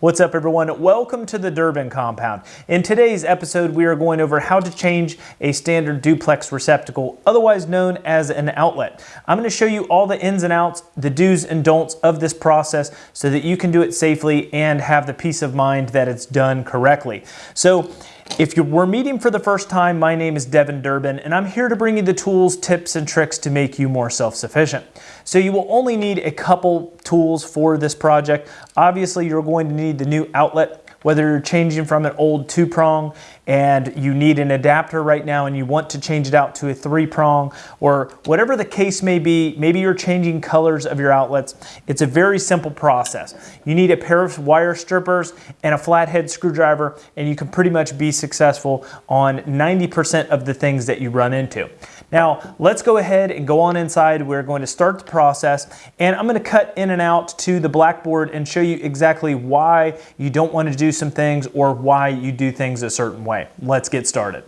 What's up everyone? Welcome to the Durbin compound. In today's episode, we are going over how to change a standard duplex receptacle, otherwise known as an outlet. I'm gonna show you all the ins and outs, the do's and don'ts of this process so that you can do it safely and have the peace of mind that it's done correctly. So if you were meeting for the first time, my name is Devin Durbin, and I'm here to bring you the tools, tips, and tricks to make you more self-sufficient. So you will only need a couple tools for this project. Obviously, you're going to need the new outlet whether you're changing from an old two prong and you need an adapter right now and you want to change it out to a three prong or whatever the case may be, maybe you're changing colors of your outlets. It's a very simple process. You need a pair of wire strippers and a flathead screwdriver and you can pretty much be successful on 90% of the things that you run into. Now, let's go ahead and go on inside. We're going to start the process and I'm gonna cut in and out to the blackboard and show you exactly why you don't wanna do some things or why you do things a certain way. Let's get started.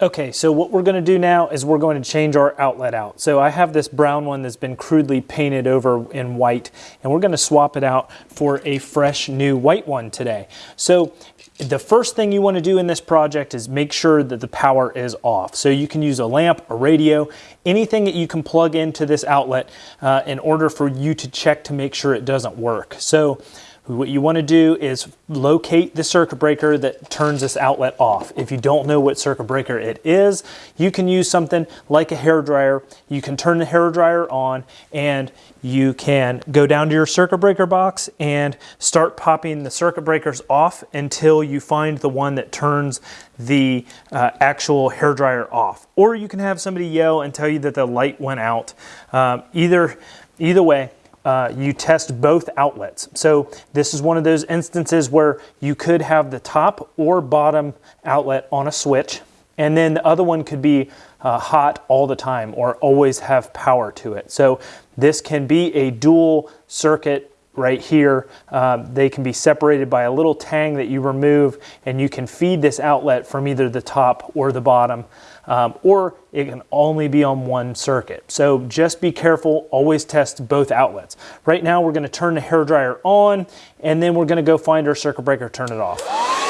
Okay, so what we're gonna do now is we're going to change our outlet out. So I have this brown one that's been crudely painted over in white, and we're gonna swap it out for a fresh new white one today. So the first thing you wanna do in this project is make sure that the power is off. So you can use a lamp, a radio, anything that you can plug into this outlet uh, in order for you to check to make sure it doesn't work. So what you want to do is locate the circuit breaker that turns this outlet off. If you don't know what circuit breaker it is, you can use something like a hair dryer. You can turn the hair dryer on and you can go down to your circuit breaker box and start popping the circuit breakers off until you find the one that turns the uh, actual hair dryer off. Or you can have somebody yell and tell you that the light went out. Um, either, either way, uh, you test both outlets. So this is one of those instances where you could have the top or bottom outlet on a switch, and then the other one could be uh, hot all the time or always have power to it. So this can be a dual circuit right here. Um, they can be separated by a little tang that you remove and you can feed this outlet from either the top or the bottom um, or it can only be on one circuit. So just be careful, always test both outlets. Right now we're gonna turn the hair dryer on and then we're gonna go find our circuit breaker, turn it off.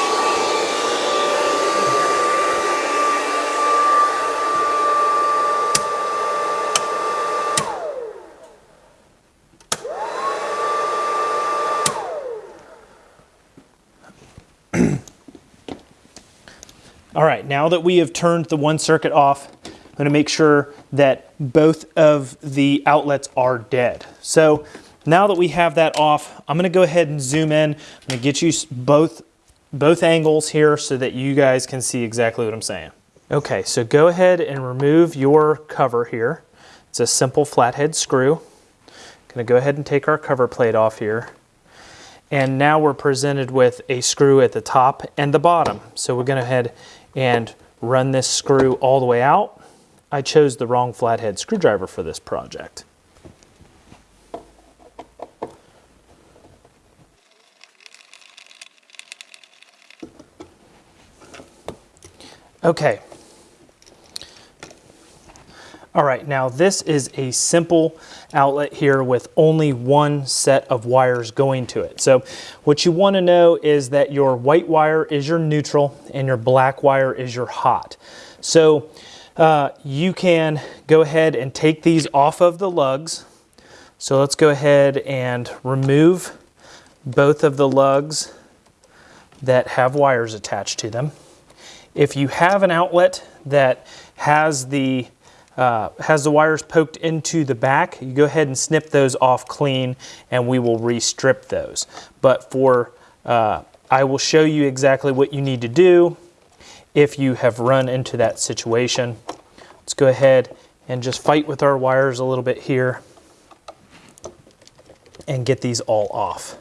All right, now that we have turned the one circuit off, I'm gonna make sure that both of the outlets are dead. So now that we have that off, I'm gonna go ahead and zoom in. I'm gonna get you both, both angles here so that you guys can see exactly what I'm saying. Okay, so go ahead and remove your cover here. It's a simple flathead screw. I'm gonna go ahead and take our cover plate off here. And now we're presented with a screw at the top and the bottom. So we're gonna head and run this screw all the way out. I chose the wrong flathead screwdriver for this project. Okay. All right, now this is a simple outlet here with only one set of wires going to it. So what you wanna know is that your white wire is your neutral and your black wire is your hot. So uh, you can go ahead and take these off of the lugs. So let's go ahead and remove both of the lugs that have wires attached to them. If you have an outlet that has the uh, has the wires poked into the back, you go ahead and snip those off clean and we will restrip those. But for, uh, I will show you exactly what you need to do if you have run into that situation. Let's go ahead and just fight with our wires a little bit here and get these all off.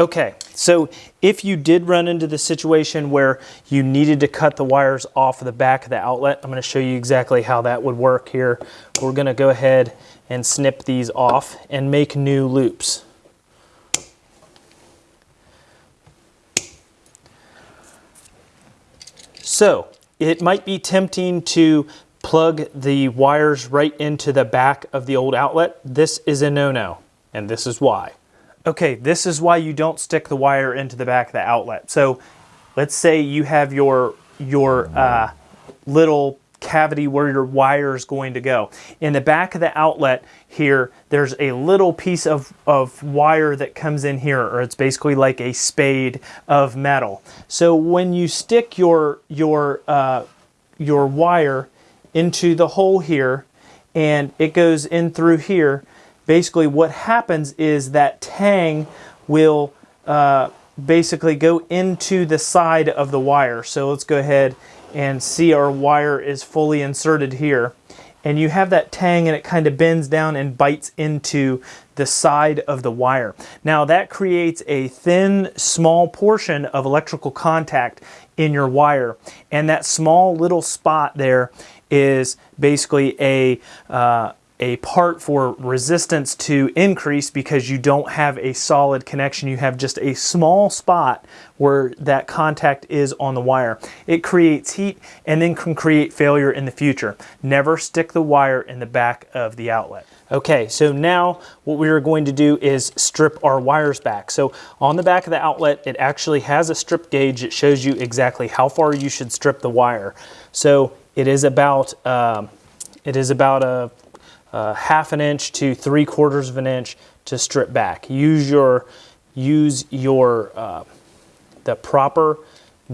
Okay, so if you did run into the situation where you needed to cut the wires off of the back of the outlet, I'm gonna show you exactly how that would work here. We're gonna go ahead and snip these off and make new loops. So it might be tempting to plug the wires right into the back of the old outlet, this is a no-no, and this is why. Okay, this is why you don't stick the wire into the back of the outlet. So let's say you have your, your uh, little cavity where your wire is going to go. In the back of the outlet here, there's a little piece of, of wire that comes in here, or it's basically like a spade of metal. So when you stick your, your, uh, your wire into the hole here, and it goes in through here, basically what happens is that tang will uh, basically go into the side of the wire. So let's go ahead and see our wire is fully inserted here. And you have that tang and it kind of bends down and bites into the side of the wire. Now that creates a thin, small portion of electrical contact in your wire. And that small little spot there is basically a, uh, a part for resistance to increase because you don't have a solid connection. You have just a small spot where that contact is on the wire. It creates heat and then can create failure in the future. Never stick the wire in the back of the outlet. Okay, so now what we are going to do is strip our wires back. So on the back of the outlet, it actually has a strip gauge that shows you exactly how far you should strip the wire. So it is about, um, it is about a uh, half an inch to three quarters of an inch to strip back. Use your, use your uh, the proper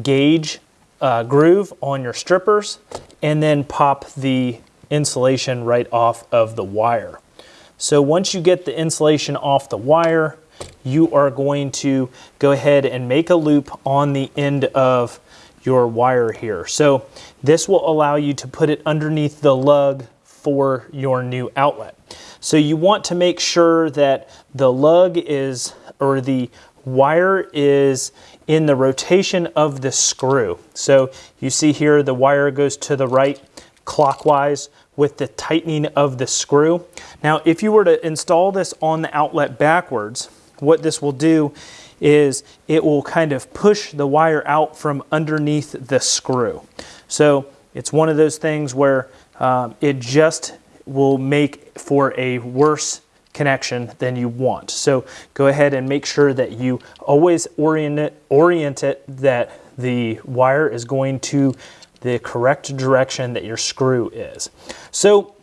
gauge uh, groove on your strippers and then pop the insulation right off of the wire. So once you get the insulation off the wire, you are going to go ahead and make a loop on the end of your wire here. So this will allow you to put it underneath the lug for your new outlet. So you want to make sure that the lug is, or the wire is in the rotation of the screw. So you see here the wire goes to the right clockwise with the tightening of the screw. Now if you were to install this on the outlet backwards, what this will do is it will kind of push the wire out from underneath the screw. So it's one of those things where um, it just will make for a worse connection than you want. So go ahead and make sure that you always orient it, orient it that the wire is going to the correct direction that your screw is. So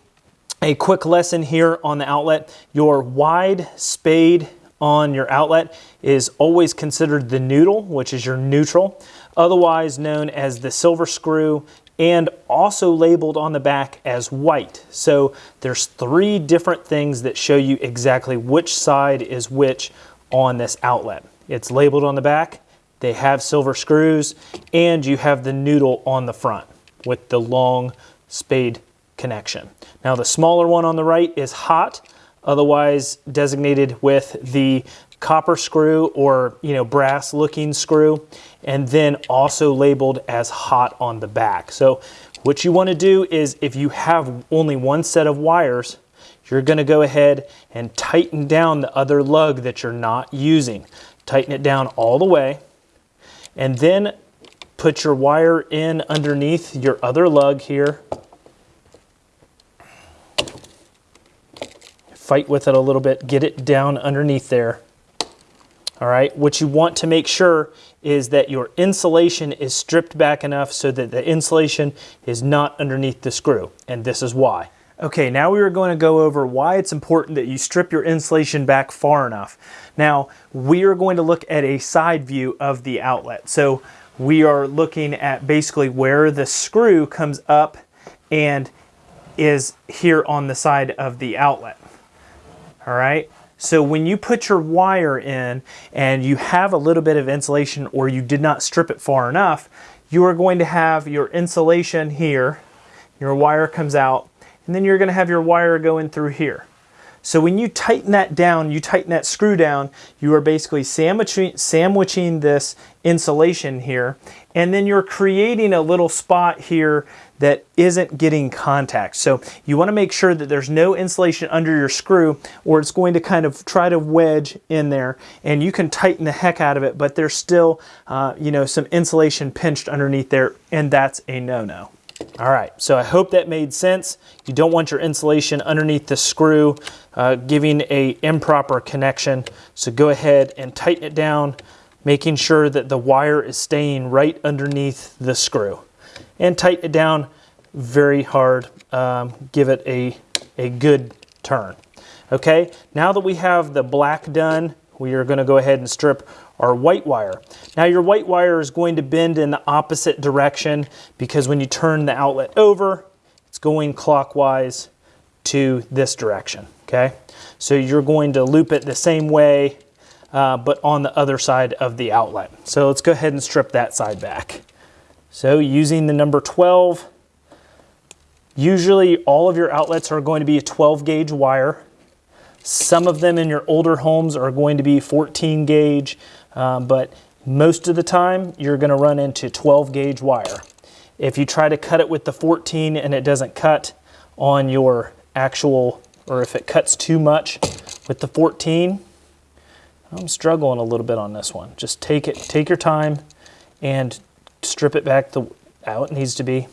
a quick lesson here on the outlet, your wide spade on your outlet is always considered the noodle, which is your neutral, otherwise known as the silver screw and also labeled on the back as white. So there's three different things that show you exactly which side is which on this outlet. It's labeled on the back, they have silver screws, and you have the noodle on the front with the long spade connection. Now the smaller one on the right is hot, otherwise designated with the copper screw or you know brass looking screw and then also labeled as hot on the back. So what you want to do is if you have only one set of wires you're going to go ahead and tighten down the other lug that you're not using. Tighten it down all the way and then put your wire in underneath your other lug here. Fight with it a little bit, get it down underneath there. All right, what you want to make sure is that your insulation is stripped back enough so that the insulation is not underneath the screw, and this is why. Okay, now we are going to go over why it's important that you strip your insulation back far enough. Now, we are going to look at a side view of the outlet. So we are looking at basically where the screw comes up and is here on the side of the outlet. All right, so when you put your wire in and you have a little bit of insulation or you did not strip it far enough, you are going to have your insulation here, your wire comes out, and then you're going to have your wire going through here. So when you tighten that down, you tighten that screw down, you are basically sandwiching, sandwiching this insulation here, and then you're creating a little spot here that isn't getting contact. So you want to make sure that there's no insulation under your screw or it's going to kind of try to wedge in there and you can tighten the heck out of it, but there's still, uh, you know, some insulation pinched underneath there and that's a no-no. All right, so I hope that made sense. You don't want your insulation underneath the screw uh, giving a improper connection. So go ahead and tighten it down, making sure that the wire is staying right underneath the screw. And tighten it down very hard. Um, give it a, a good turn. Okay, now that we have the black done, we are gonna go ahead and strip our white wire. Now your white wire is going to bend in the opposite direction because when you turn the outlet over, it's going clockwise to this direction, okay? So you're going to loop it the same way, uh, but on the other side of the outlet. So let's go ahead and strip that side back. So using the number 12, usually all of your outlets are going to be a 12 gauge wire. Some of them in your older homes are going to be 14 gauge, um, but most of the time you're gonna run into 12 gauge wire. If you try to cut it with the 14 and it doesn't cut on your actual, or if it cuts too much with the 14, I'm struggling a little bit on this one. Just take it, take your time and strip it back the how it needs to be.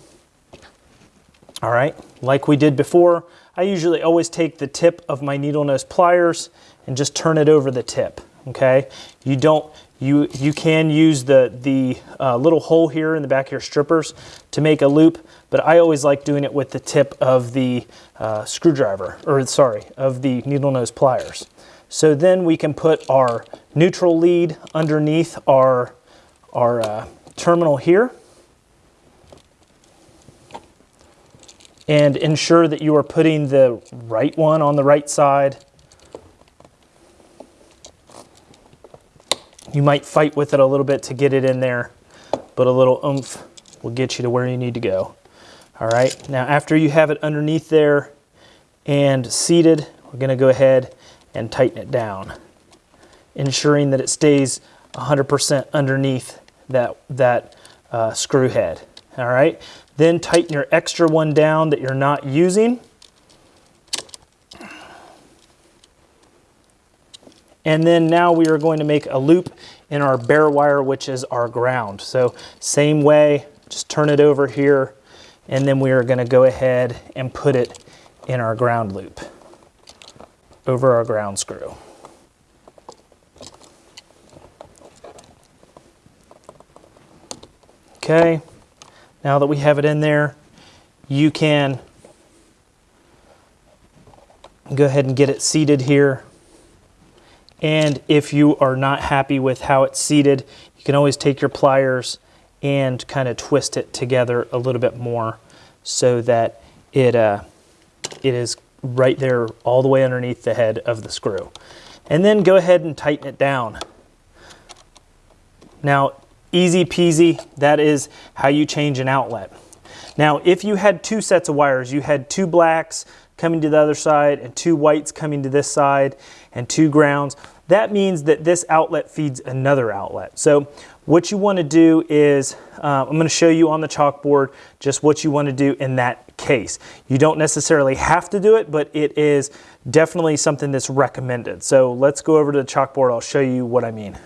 All right, like we did before, I usually always take the tip of my needle nose pliers and just turn it over the tip, okay? You don't, you, you can use the, the uh, little hole here in the back of your strippers to make a loop, but I always like doing it with the tip of the uh, screwdriver, or sorry, of the needle nose pliers. So then we can put our neutral lead underneath our, our uh, terminal here. and ensure that you are putting the right one on the right side. You might fight with it a little bit to get it in there, but a little oomph will get you to where you need to go. All right, now after you have it underneath there and seated, we're gonna go ahead and tighten it down, ensuring that it stays 100% underneath that, that uh, screw head. All right, then tighten your extra one down that you're not using. And then now we are going to make a loop in our bare wire, which is our ground. So same way, just turn it over here, and then we are gonna go ahead and put it in our ground loop over our ground screw. Okay, now that we have it in there, you can go ahead and get it seated here. And if you are not happy with how it's seated, you can always take your pliers and kind of twist it together a little bit more so that it, uh, it is right there all the way underneath the head of the screw. And then go ahead and tighten it down. Now, Easy peasy, that is how you change an outlet. Now, if you had two sets of wires, you had two blacks coming to the other side and two whites coming to this side and two grounds, that means that this outlet feeds another outlet. So what you want to do is, uh, I'm going to show you on the chalkboard just what you want to do in that case. You don't necessarily have to do it, but it is definitely something that's recommended. So let's go over to the chalkboard. I'll show you what I mean.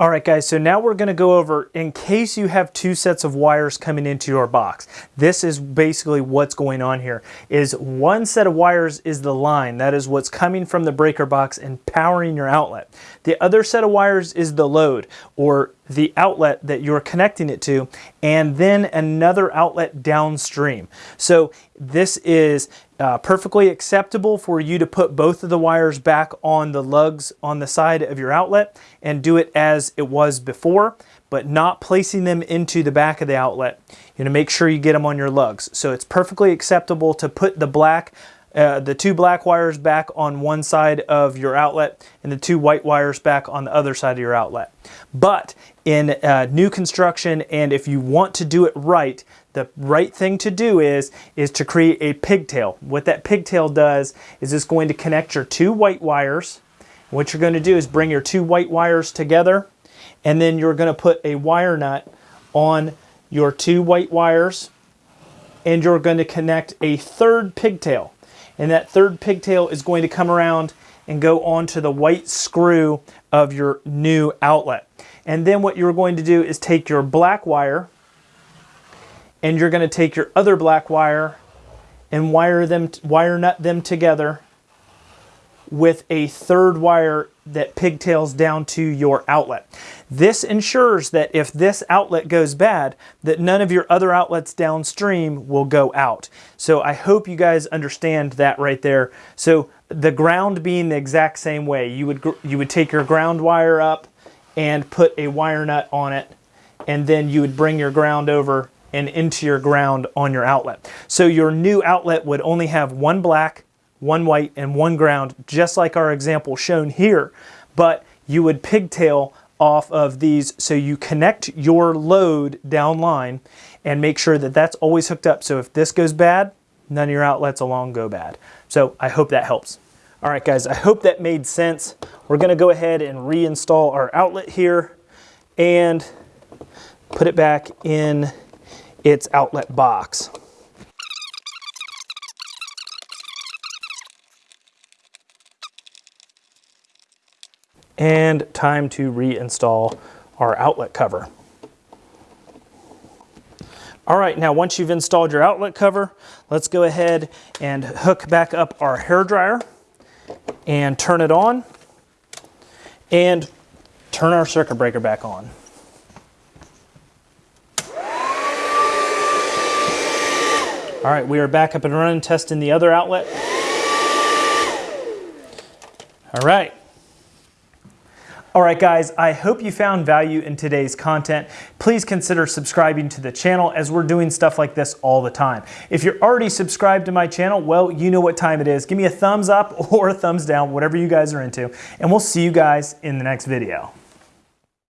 All right, guys, so now we're gonna go over, in case you have two sets of wires coming into your box, this is basically what's going on here, is one set of wires is the line, that is what's coming from the breaker box and powering your outlet. The other set of wires is the load, or the outlet that you're connecting it to, and then another outlet downstream. So this is uh, perfectly acceptable for you to put both of the wires back on the lugs on the side of your outlet and do it as it was before, but not placing them into the back of the outlet. You know, make sure you get them on your lugs. So it's perfectly acceptable to put the black uh, the two black wires back on one side of your outlet and the two white wires back on the other side of your outlet. But in uh, new construction and if you want to do it right, the right thing to do is, is to create a pigtail. What that pigtail does is it's going to connect your two white wires. What you're going to do is bring your two white wires together and then you're going to put a wire nut on your two white wires and you're going to connect a third pigtail. And that third pigtail is going to come around and go onto the white screw of your new outlet. And then what you're going to do is take your black wire and you're going to take your other black wire and wire them wire nut them together with a third wire that pigtails down to your outlet. This ensures that if this outlet goes bad, that none of your other outlets downstream will go out. So I hope you guys understand that right there. So the ground being the exact same way, you would you would take your ground wire up and put a wire nut on it, and then you would bring your ground over and into your ground on your outlet. So your new outlet would only have one black, one white, and one ground, just like our example shown here. But you would pigtail off of these so you connect your load down line and make sure that that's always hooked up. So if this goes bad, none of your outlets along go bad. So I hope that helps. All right, guys, I hope that made sense. We're gonna go ahead and reinstall our outlet here and put it back in its outlet box. And time to reinstall our outlet cover. All right, now once you've installed your outlet cover, let's go ahead and hook back up our hair dryer and turn it on and turn our circuit breaker back on. All right, we are back up and running, testing the other outlet. All right. All right, guys, I hope you found value in today's content. Please consider subscribing to the channel as we're doing stuff like this all the time. If you're already subscribed to my channel, well, you know what time it is. Give me a thumbs up or a thumbs down, whatever you guys are into, and we'll see you guys in the next video.